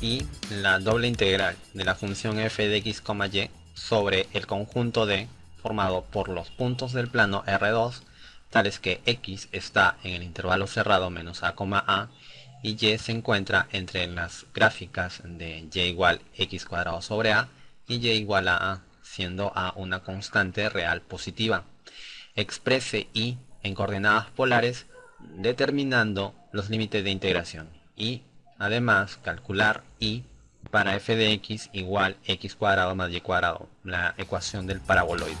y la doble integral de la función f de x, y sobre el conjunto D formado por los puntos del plano R2 tales que x está en el intervalo cerrado menos a, a y y se encuentra entre las gráficas de y igual x cuadrado sobre a y y igual a a, siendo a una constante real positiva. Exprese y en coordenadas polares determinando los límites de integración y además calcular y para f de x igual x cuadrado más y cuadrado, la ecuación del paraboloide.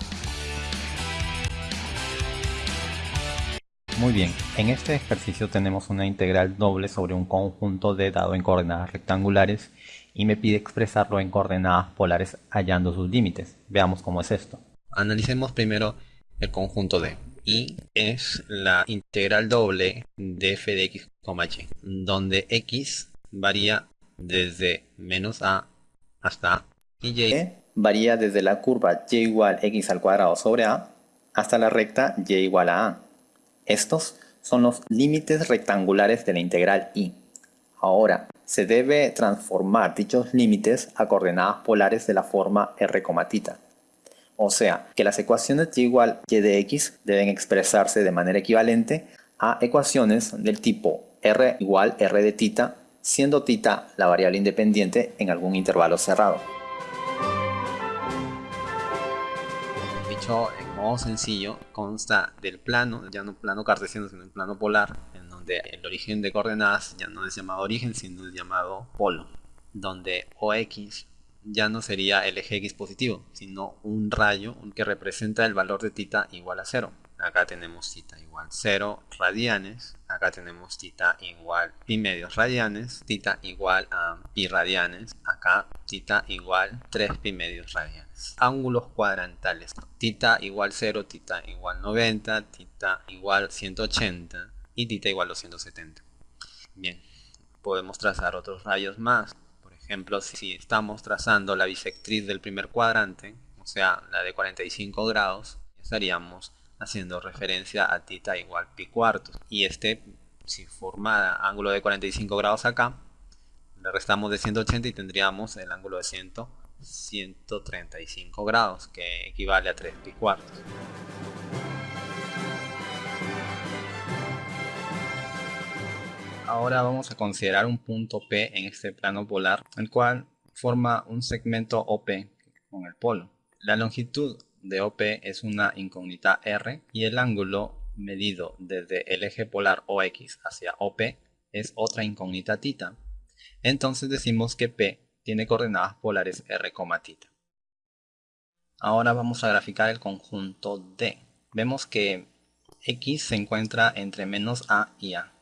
Muy bien, en este ejercicio tenemos una integral doble sobre un conjunto de dado en coordenadas rectangulares y me pide expresarlo en coordenadas polares hallando sus límites. Veamos cómo es esto. Analicemos primero el conjunto D. Y es la integral doble de f de x, y, donde x varía desde menos a hasta a y y varía desde la curva y igual x al cuadrado sobre a hasta la recta y igual a a. Estos son los límites rectangulares de la integral y. Ahora, se debe transformar dichos límites a coordenadas polares de la forma r. O sea, que las ecuaciones y igual y de x deben expresarse de manera equivalente a ecuaciones del tipo r igual r de tita, siendo tita la variable independiente en algún intervalo cerrado. Dicho modo sencillo consta del plano, ya no plano cartesiano, sino el plano polar, en donde el origen de coordenadas ya no es llamado origen, sino es llamado polo, donde OX ya no sería el eje X positivo, sino un rayo que representa el valor de tita igual a cero acá tenemos tita igual 0 radianes, acá tenemos tita igual pi medios radianes, tita igual a pi radianes, acá tita igual 3 pi medios radianes. Ángulos cuadrantales, tita igual 0, tita igual 90, tita igual 180 y tita igual 270. Bien, podemos trazar otros rayos más. Ejemplo, si estamos trazando la bisectriz del primer cuadrante, o sea, la de 45 grados, estaríamos haciendo referencia a tita igual pi cuartos. Y este, si formara ángulo de 45 grados acá, le restamos de 180 y tendríamos el ángulo de 100, 135 grados, que equivale a 3 pi cuartos. Ahora vamos a considerar un punto P en este plano polar, el cual forma un segmento OP con el polo. La longitud de OP es una incógnita R y el ángulo medido desde el eje polar OX hacia OP es otra incógnita tita. Entonces decimos que P tiene coordenadas polares R, tita. Ahora vamos a graficar el conjunto D. Vemos que X se encuentra entre menos A y A.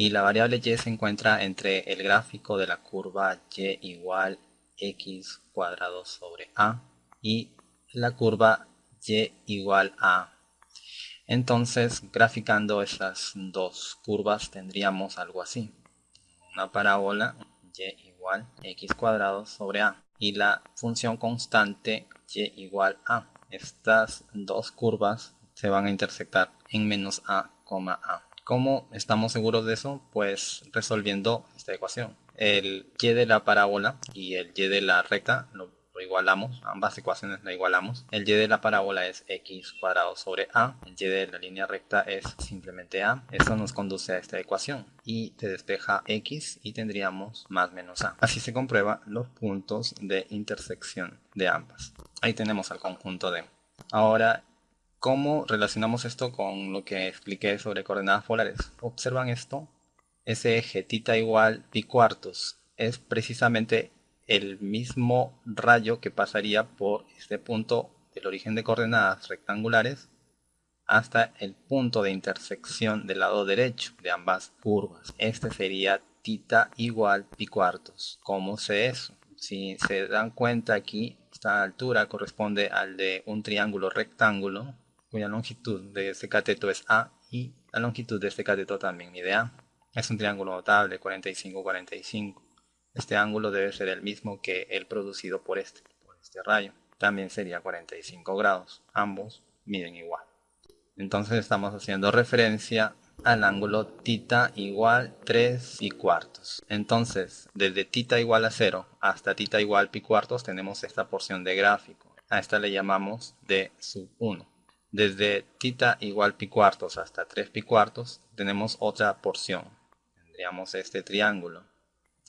Y la variable Y se encuentra entre el gráfico de la curva Y igual X cuadrado sobre A y la curva y igual a. Entonces, graficando esas dos curvas tendríamos algo así. Una parábola y igual x cuadrado sobre a. Y la función constante y igual a. Estas dos curvas se van a intersectar en menos a, a. ¿Cómo estamos seguros de eso? Pues resolviendo esta ecuación. El y de la parábola y el y de la recta lo igualamos, ambas ecuaciones la igualamos. El y de la parábola es x cuadrado sobre a, el y de la línea recta es simplemente a. Eso nos conduce a esta ecuación y te despeja x y tendríamos más menos a. Así se comprueba los puntos de intersección de ambas. Ahí tenemos al conjunto de. Ahora, ¿cómo relacionamos esto con lo que expliqué sobre coordenadas polares? Observan esto. Ese eje tita igual pi cuartos es precisamente el mismo rayo que pasaría por este punto del origen de coordenadas rectangulares hasta el punto de intersección del lado derecho de ambas curvas. Este sería tita igual pi cuartos. ¿Cómo sé eso? Si se dan cuenta aquí, esta altura corresponde al de un triángulo rectángulo cuya longitud de este cateto es A y la longitud de este cateto también mide A. Es un triángulo notable, 45-45. Este ángulo debe ser el mismo que el producido por este, por este rayo. También sería 45 grados. Ambos miden igual. Entonces estamos haciendo referencia al ángulo tita igual 3 pi cuartos. Entonces, desde tita igual a 0 hasta tita igual pi cuartos tenemos esta porción de gráfico. A esta le llamamos d sub 1. Desde tita igual pi cuartos hasta 3 pi cuartos tenemos otra porción. Tendríamos este triángulo.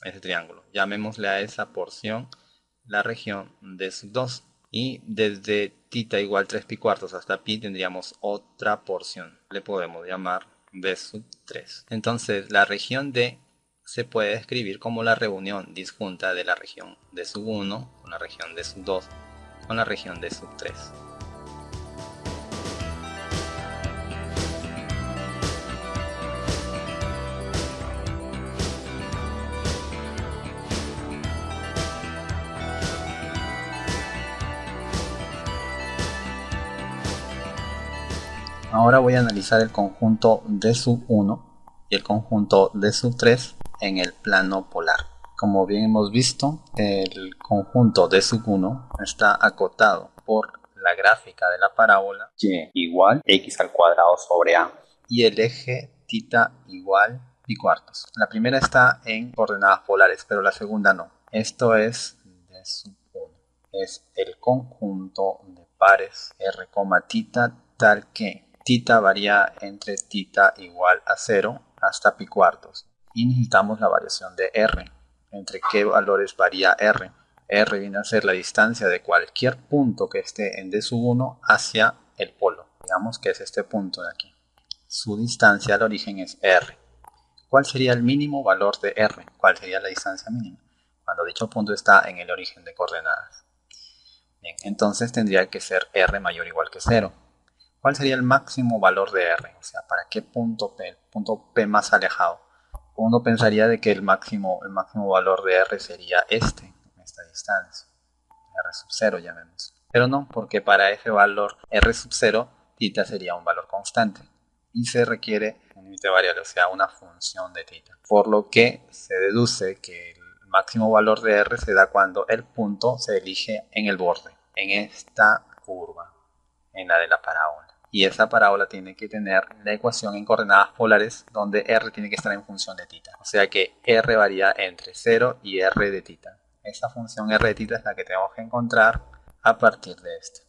Este triángulo. Llamémosle a esa porción la región d sub 2. Y desde tita igual 3 pi cuartos hasta pi tendríamos otra porción. Le podemos llamar b sub 3. Entonces la región D se puede describir como la reunión disjunta de la región D sub 1 con la región D sub 2 con la región D sub 3. Ahora voy a analizar el conjunto D sub 1 y el conjunto D sub 3 en el plano polar. Como bien hemos visto, el conjunto D sub 1 está acotado por la gráfica de la parábola y igual x al cuadrado sobre a y el eje tita igual pi cuartos. La primera está en coordenadas polares, pero la segunda no. Esto es D sub 1. Es el conjunto de pares r, tita tal que Tita varía entre tita igual a 0 hasta pi cuartos. Y necesitamos la variación de r. ¿Entre qué valores varía r? r viene a ser la distancia de cualquier punto que esté en d sub 1 hacia el polo. Digamos que es este punto de aquí. Su distancia al origen es r. ¿Cuál sería el mínimo valor de r? ¿Cuál sería la distancia mínima? Cuando dicho punto está en el origen de coordenadas. Bien, entonces tendría que ser r mayor o igual que 0. ¿Cuál sería el máximo valor de R? O sea, ¿para qué punto P? Punto P más alejado. Uno pensaría de que el máximo, el máximo valor de R sería este, esta distancia. R sub 0 llamemos. Pero no, porque para ese valor R sub 0, tita sería un valor constante. Y se requiere un límite variable, o sea, una función de tita. Por lo que se deduce que el máximo valor de R se da cuando el punto se elige en el borde, en esta curva, en la de la parábola y esa parábola tiene que tener la ecuación en coordenadas polares donde r tiene que estar en función de tita. O sea que r varía entre 0 y r de tita. Esa función r de tita es la que tenemos que encontrar a partir de esto.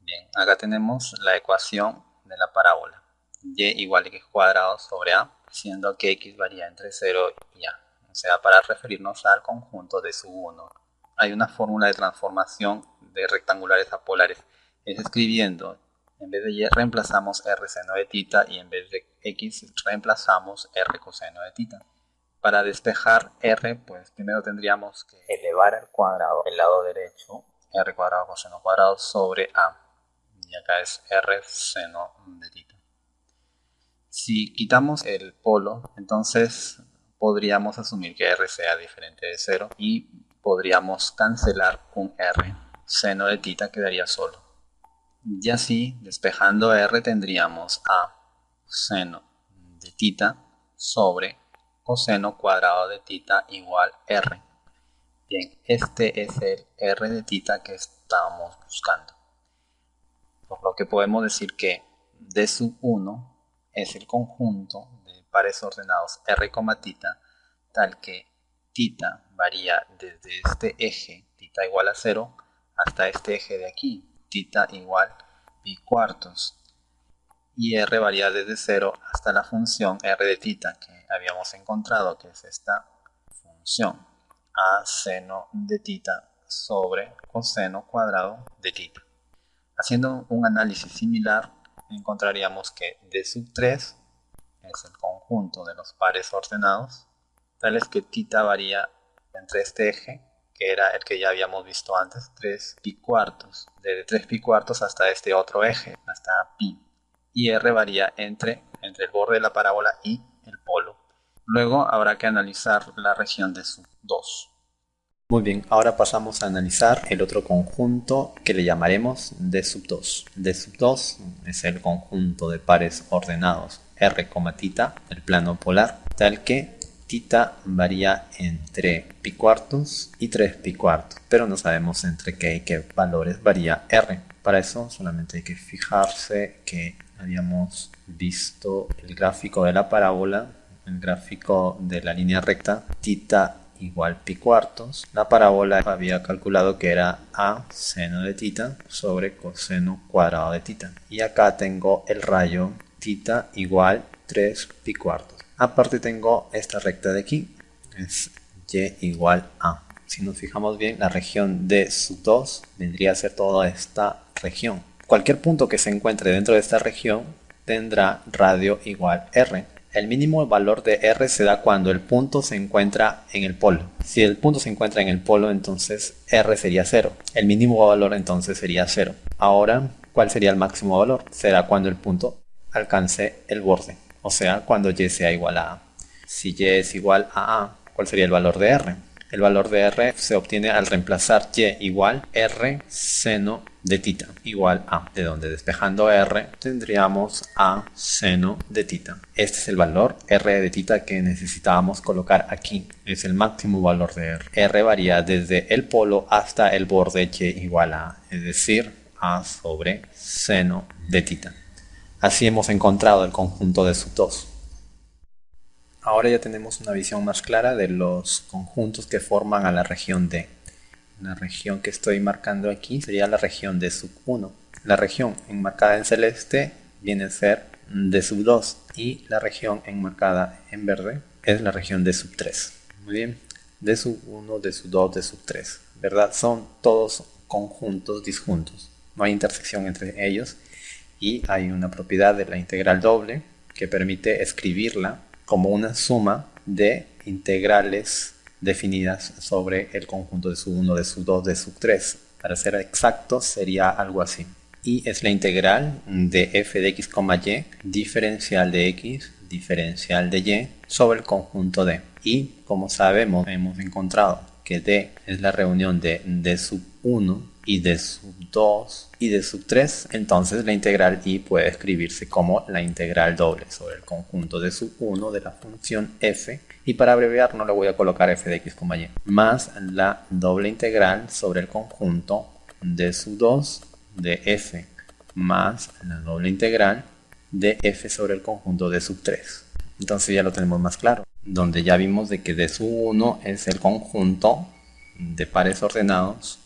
Bien, acá tenemos la ecuación de la parábola. y igual a x cuadrado sobre a, siendo que x varía entre 0 y a. O sea, para referirnos al conjunto de sub 1. Hay una fórmula de transformación de rectangulares a polares. Es escribiendo en vez de y reemplazamos r seno de tita y en vez de x reemplazamos r coseno de tita. Para despejar r, pues primero tendríamos que elevar al cuadrado el lado derecho r cuadrado coseno cuadrado sobre a. Y acá es r seno de tita. Si quitamos el polo, entonces podríamos asumir que r sea diferente de 0 y podríamos cancelar un r. Seno de tita quedaría solo. Y así, despejando r, tendríamos a seno de tita sobre coseno cuadrado de tita igual r. Bien, este es el r de tita que estamos buscando. Por lo que podemos decir que d sub 1 es el conjunto de pares ordenados r, tita, tal que tita varía desde este eje, tita igual a 0, hasta este eje de aquí, tita igual pi cuartos y r varía desde 0 hasta la función r de tita que habíamos encontrado que es esta función a seno de tita sobre coseno cuadrado de tita. Haciendo un análisis similar encontraríamos que d sub 3 es el conjunto de los pares ordenados tales que tita varía entre este eje que era el que ya habíamos visto antes, 3 pi cuartos, desde 3 pi cuartos hasta este otro eje, hasta pi. Y r varía entre, entre el borde de la parábola y el polo. Luego habrá que analizar la región de sub 2. Muy bien, ahora pasamos a analizar el otro conjunto que le llamaremos D sub 2. D sub 2 es el conjunto de pares ordenados R, tita, el plano polar, tal que tita varía entre pi cuartos y 3 pi cuartos, pero no sabemos entre qué y qué valores varía r. Para eso solamente hay que fijarse que habíamos visto el gráfico de la parábola, el gráfico de la línea recta, tita igual pi cuartos. La parábola había calculado que era a seno de tita sobre coseno cuadrado de tita. Y acá tengo el rayo tita igual 3 pi cuartos. Aparte tengo esta recta de aquí, es y igual a. Si nos fijamos bien, la región de sub 2 vendría a ser toda esta región. Cualquier punto que se encuentre dentro de esta región tendrá radio igual r. El mínimo valor de r se da cuando el punto se encuentra en el polo. Si el punto se encuentra en el polo, entonces r sería 0. El mínimo valor entonces sería 0. Ahora, ¿cuál sería el máximo valor? Será cuando el punto alcance el borde, o sea, cuando y sea igual a a. Si y es igual a a, ¿cuál sería el valor de r? El valor de r se obtiene al reemplazar y igual r seno de tita igual a, de donde despejando r tendríamos a seno de tita. Este es el valor r de tita que necesitábamos colocar aquí. Es el máximo valor de r. r varía desde el polo hasta el borde y igual a, es decir, a sobre seno de tita. Así hemos encontrado el conjunto de sub 2. Ahora ya tenemos una visión más clara de los conjuntos que forman a la región D. La región que estoy marcando aquí sería la región de sub 1. La región enmarcada en celeste viene a ser de sub 2 y la región enmarcada en verde es la región de sub 3. Muy bien, de sub 1, de sub 2, de sub 3. ¿Verdad? Son todos conjuntos disjuntos. No hay intersección entre ellos y hay una propiedad de la integral doble que permite escribirla como una suma de integrales definidas sobre el conjunto de sub 1, de sub 2, de sub 3. Para ser exacto sería algo así. Y es la integral de f de x, y, diferencial de x, diferencial de y, sobre el conjunto D. Y como sabemos, hemos encontrado que D es la reunión de d sub 1 y de sub 2 y de sub 3, entonces la integral y puede escribirse como la integral doble sobre el conjunto de sub 1 de la función f. Y para abreviar no le voy a colocar f de x, y más la doble integral sobre el conjunto de sub 2 de f más la doble integral de f sobre el conjunto de sub 3 entonces ya lo tenemos más claro donde ya vimos de que de sub 1 es el conjunto de pares ordenados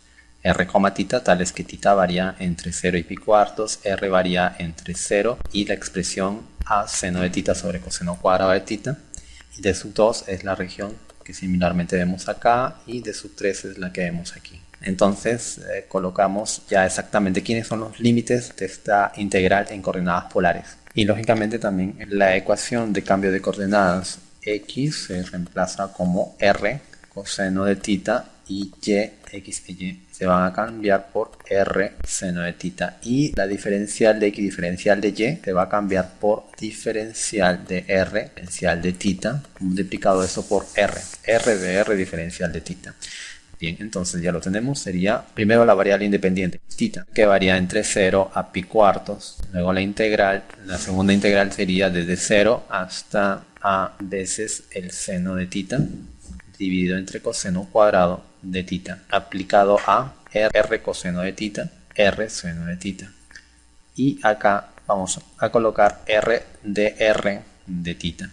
r, tita, tales que tita varía entre 0 y pi cuartos, r varía entre 0 y la expresión a seno de tita sobre coseno cuadrado de tita. Y de sub 2 es la región que similarmente vemos acá y de sub 3 es la que vemos aquí. Entonces eh, colocamos ya exactamente quiénes son los límites de esta integral en coordenadas polares. Y lógicamente también la ecuación de cambio de coordenadas x se reemplaza como r coseno de tita y y, x y se van a cambiar por r seno de tita y la diferencial de x diferencial de y se va a cambiar por diferencial de r diferencial de tita multiplicado eso por r r de r diferencial de tita Bien, entonces ya lo tenemos. Sería primero la variable independiente, tita, que varía entre 0 a pi cuartos. Luego la integral, la segunda integral sería desde 0 hasta a veces el seno de tita dividido entre coseno cuadrado de tita aplicado a r coseno de tita, r seno de tita. Y acá vamos a colocar r de r de tita.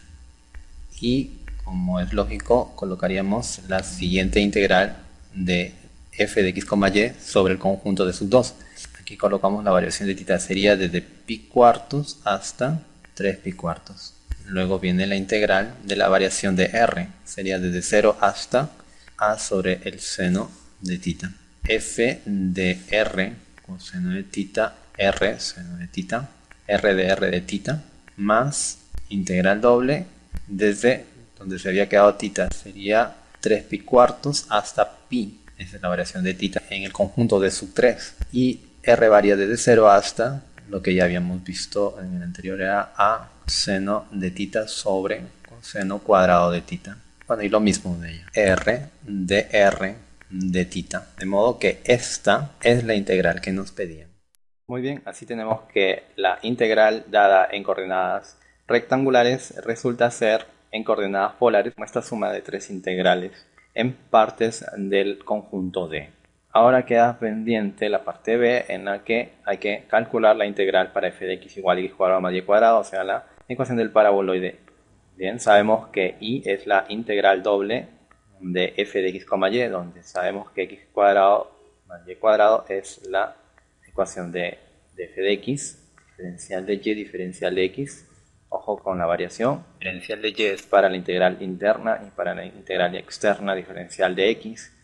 Y como es lógico, colocaríamos la siguiente integral de f de x, y sobre el conjunto de sus dos. Aquí colocamos la variación de tita, sería desde pi cuartos hasta 3 pi cuartos. Luego viene la integral de la variación de r, sería desde 0 hasta a sobre el seno de tita. f de r coseno de tita, r seno de tita, r de r de tita, más integral doble desde donde se había quedado tita, sería 3 pi cuartos hasta pi, esa es la variación de tita en el conjunto de sub 3. Y r varía desde 0 hasta lo que ya habíamos visto en el anterior era a seno de tita sobre seno cuadrado de tita. Bueno, y lo mismo de ella. R de R de tita. De modo que esta es la integral que nos pedían. Muy bien, así tenemos que la integral dada en coordenadas rectangulares resulta ser en coordenadas polares esta suma de tres integrales en partes del conjunto D. Ahora queda pendiente la parte B en la que hay que calcular la integral para f de x igual a x cuadrado más y cuadrado, o sea, la ecuación del paraboloide. Bien, sabemos que y es la integral doble de f de x, y, donde sabemos que x cuadrado más y cuadrado es la ecuación de, de f de x, diferencial de y, diferencial de x, ojo con la variación, diferencial de y es para la integral interna y para la integral externa, diferencial de x,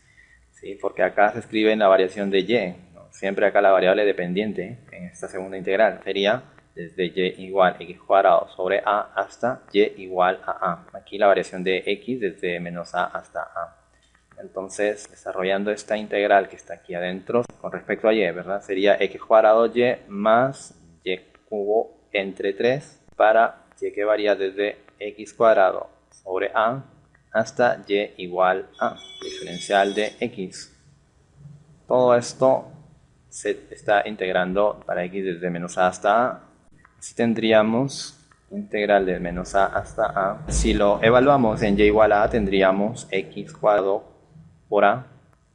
¿sí? porque acá se escribe la variación de y, siempre acá la variable dependiente en esta segunda integral sería desde y igual x cuadrado sobre a hasta y igual a a. Aquí la variación de x desde menos a hasta a. Entonces, desarrollando esta integral que está aquí adentro, con respecto a y, ¿verdad? Sería x cuadrado y más y cubo entre 3 para y que varía desde x cuadrado sobre a hasta y igual a, diferencial de x. Todo esto se está integrando para x desde menos a hasta a si tendríamos integral de menos a hasta a. Si lo evaluamos en y igual a, tendríamos x cuadrado por a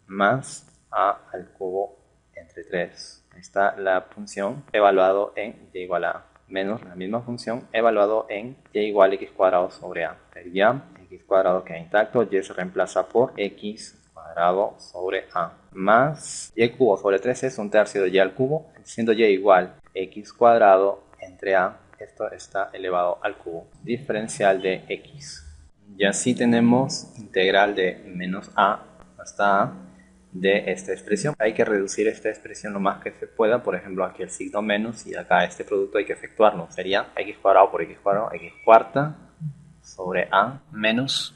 más a al cubo entre 3. Ahí está la función evaluado en y igual a menos la misma función evaluado en y igual a x cuadrado sobre a. Sería x cuadrado queda intacto, y se reemplaza por x cuadrado sobre a más y cubo sobre 3 es un tercio de y al cubo, siendo y igual x cuadrado entre a, esto está elevado al cubo, diferencial de x. Y así tenemos integral de menos a hasta a de esta expresión. Hay que reducir esta expresión lo más que se pueda, por ejemplo aquí el signo menos y acá este producto hay que efectuarlo. Sería x cuadrado por x cuadrado, x cuarta sobre a menos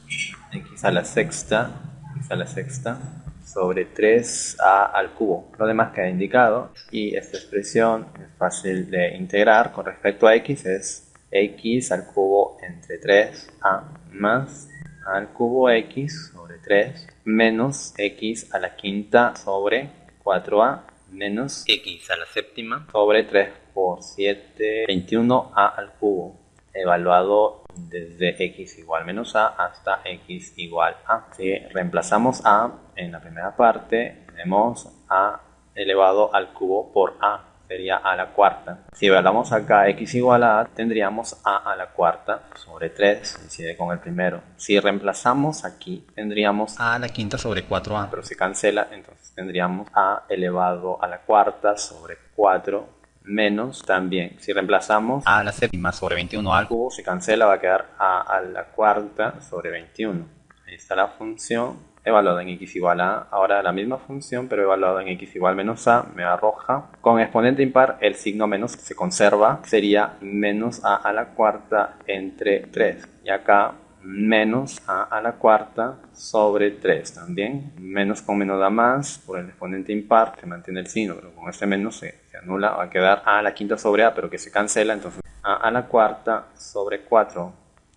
x a la sexta, x a la sexta sobre 3a al cubo. Lo demás queda indicado y esta expresión es fácil de integrar con respecto a x es x al cubo entre 3a más al cubo x sobre 3 menos x a la quinta sobre 4a menos x a la séptima sobre 3 por 7, 21a al cubo evaluado desde x igual menos a hasta x igual a. Si reemplazamos a en la primera parte, tenemos a elevado al cubo por a, sería a la cuarta. Si evaluamos acá x igual a tendríamos a a la cuarta sobre 3, coincide con el primero. Si reemplazamos aquí, tendríamos a a la quinta sobre 4a, pero se cancela, entonces tendríamos a elevado a la cuarta sobre 4 menos también, si reemplazamos a la séptima sobre 21 al cubo, se cancela, va a quedar a a la cuarta sobre 21. Ahí está la función evaluada en x igual a, ahora la misma función, pero evaluada en x igual menos a, me arroja. Con exponente impar, el signo menos se conserva, sería menos a a la cuarta entre 3. Y acá menos a a la cuarta sobre 3 también. Menos con menos da más, por el exponente impar se mantiene el signo, pero con este menos se, se, anula, va a quedar a la quinta sobre a, pero que se cancela, entonces a a la cuarta sobre 4,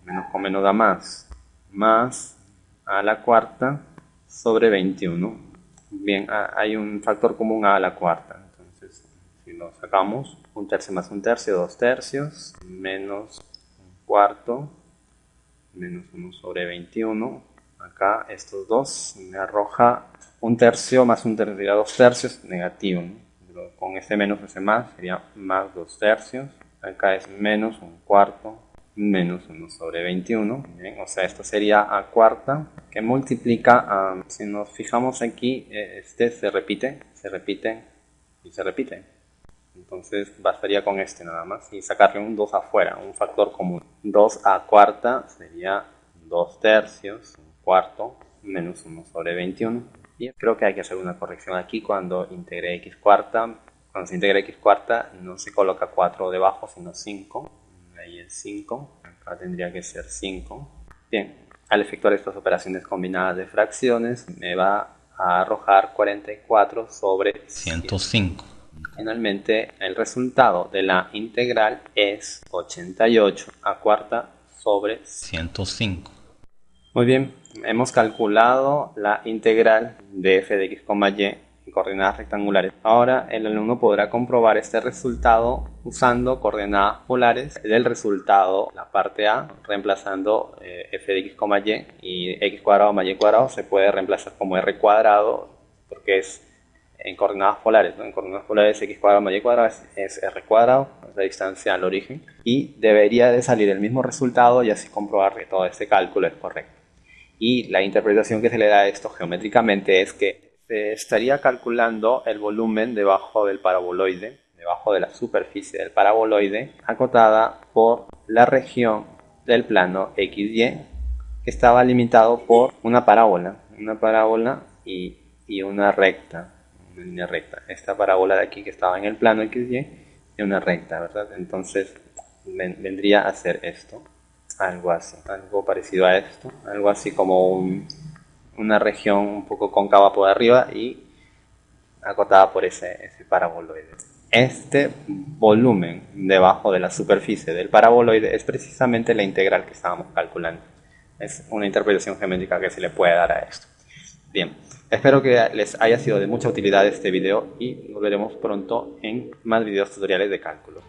menos con menos da más, más a a la cuarta sobre 21. Bien, hay un factor común a la cuarta, entonces si lo sacamos, un tercio más un tercio, dos tercios, menos un cuarto, menos 1 sobre 21. Acá estos dos me arroja un tercio más un tercio, sería dos tercios, negativo. Con ese menos ese más sería más dos tercios. Acá es menos un cuarto, menos 1 sobre 21. o sea, esto sería a cuarta que multiplica, si nos fijamos aquí, eh, este se repite, se repite y se repite. Entonces bastaría con este nada más y sacarle un 2 afuera, un factor común. 2 a cuarta sería 2 tercios, un cuarto, menos 1 sobre 21. Y creo que hay que hacer una corrección aquí cuando integre x cuarta. Cuando se integra x cuarta no se coloca 4 debajo, sino 5. Ahí es 5. Acá tendría que ser 5. Bien, al efectuar estas operaciones combinadas de fracciones me va a arrojar 44 sobre 105. Finalmente, el resultado de la integral es 88 a cuarta sobre 105. Muy bien, hemos calculado la integral de f de x, y en coordenadas rectangulares. Ahora el alumno podrá comprobar este resultado usando coordenadas polares del resultado, la parte A, reemplazando eh, f de x, y y x cuadrado más y cuadrado se puede reemplazar como r cuadrado porque es en coordenadas polares. En coordenadas polares x cuadrado más y cuadrado es, r cuadrado, la distancia al origen, y debería de salir el mismo resultado y así comprobar que todo este cálculo es correcto. Y la interpretación que se le da a esto geométricamente es que se estaría calculando el volumen debajo del paraboloide, debajo de la superficie del paraboloide, acotada por la región del plano XY, que estaba limitado por una parábola, una parábola y, y una recta, línea recta. Esta parábola de aquí que estaba en el plano XY y una recta, ¿verdad? Entonces vendría a ser esto, algo así, algo parecido a esto, algo así como una región un poco cóncava por arriba y acotada por ese, ese paraboloide. Este volumen debajo de la superficie del paraboloide es precisamente la integral que estábamos calculando. Es una interpretación geométrica que se le puede dar a esto. Bien, espero que les haya sido de mucha utilidad este video y nos veremos pronto en más videos tutoriales de cálculo.